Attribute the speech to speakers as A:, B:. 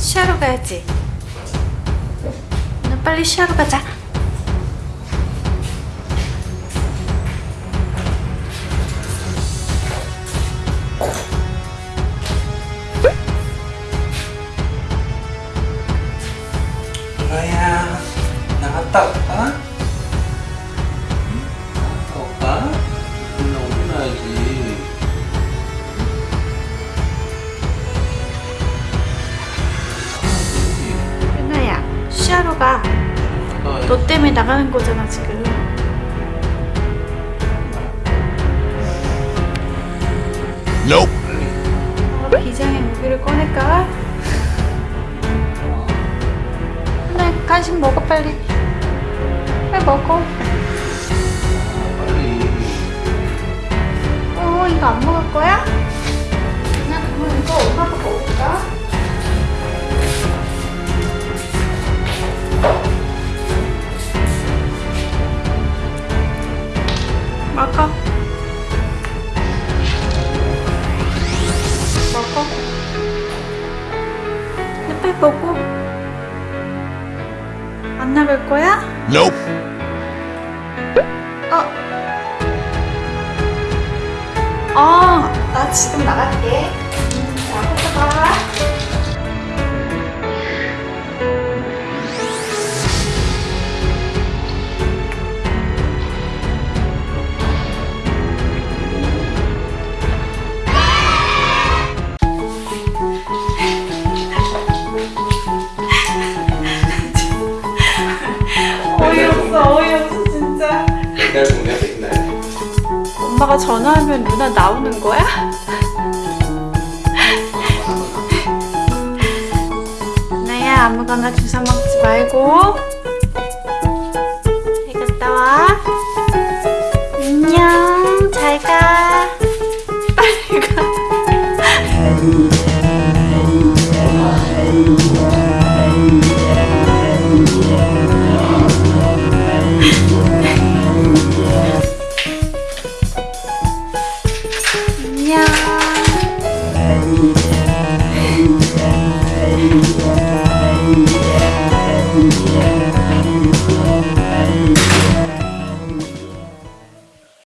A: 쉬하러 가야지. 나 빨리 쉬하러 가자.
B: 이거야 나갔다 올까?
A: 쉬하러 가. 너 때문에 나가는 거잖아 지금.
C: Nope.
A: 어, 비장의 무기를 꺼낼까? 유나 간식 먹어 빨리. 빨리 먹어. 어 이거 안 먹을 거야? 먹어 먹어 먹어 안 나갈 거야?
C: Nope.
A: 어. 어, 나 지금 나갈게.
B: 맨날 보냐 맨날
A: 엄마가 전화하면 누나 나오는 거야? 나야 아무거나 주워 먹지 말고. 잘 갔다 와. 안녕 잘가. 빨리 가 안녕